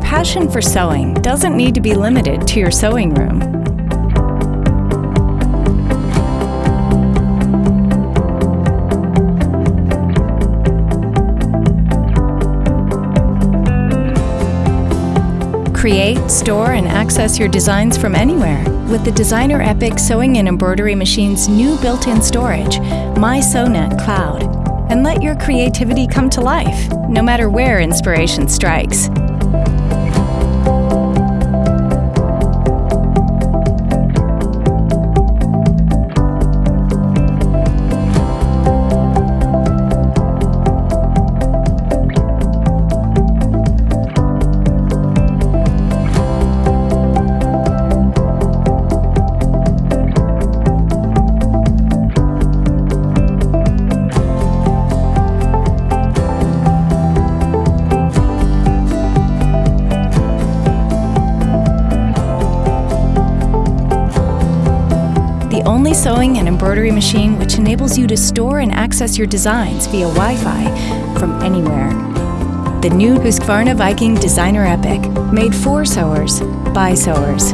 Your passion for sewing doesn't need to be limited to your sewing room. Create, store, and access your designs from anywhere with the Designer Epic Sewing and Embroidery Machine's new built-in storage, My SewNet Cloud. And let your creativity come to life, no matter where inspiration strikes. The only sewing and embroidery machine which enables you to store and access your designs via Wi-Fi from anywhere. The new Husqvarna Viking Designer Epic, made for sewers, by sewers.